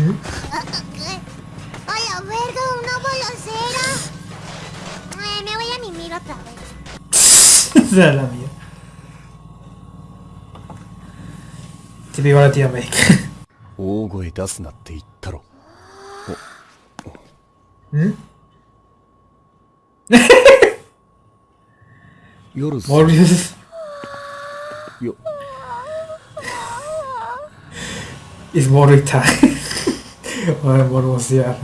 ¡Ay, verga! ¡Una eh, me voy a mimir otra vez. la mía. ¿Mm? time. o de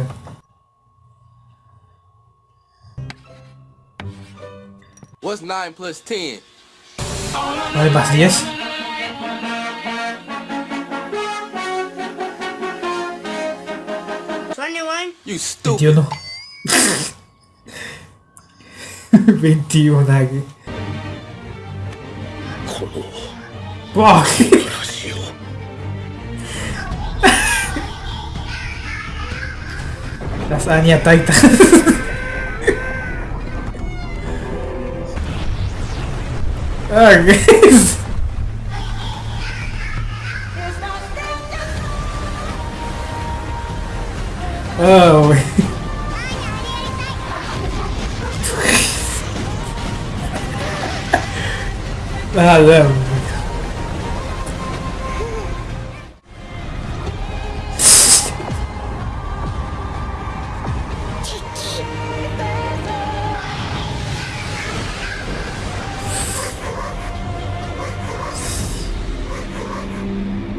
What's 9 plus 10? 9 más 10. You stupid. 21. 21 aquí. ¡Wow! Passarinha tá e Ah, guys. Oh. ah, não.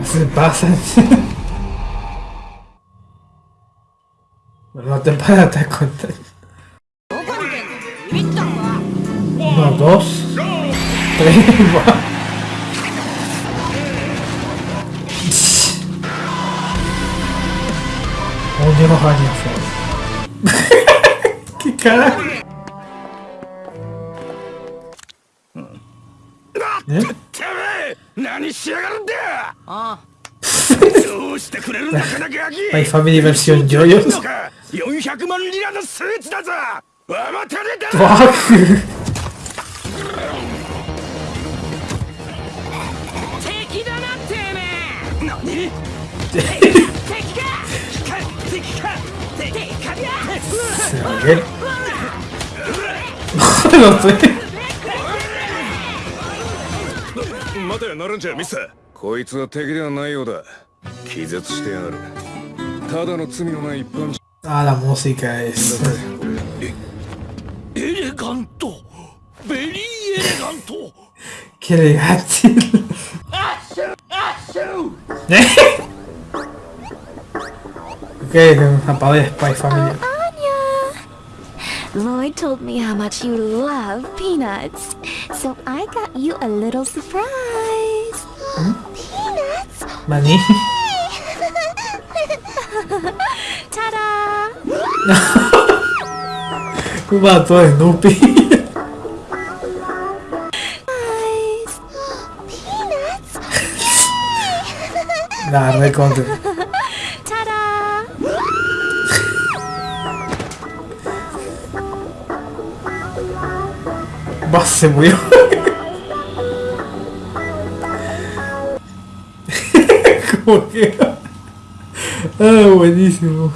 se pasa. no te para te cuenta. Uno, dos, tres, Onde não radia fora? que cara? Hum. É? 何しやがるんだああどうしてくれるんだかなかキ m ファミリー l ルシオン s i 400万リラのスーツだぞわまたねだバー敵だなてめえ敵か敵かかすげえ Ah, la música es. ¡Elegante! ¡Very Lloyd told me how much you love peanuts, so I got you a little surprise. Mani? o matou a Snoopy. não, não é contra. Nossa, você morreu. como que... ah, buenísimo.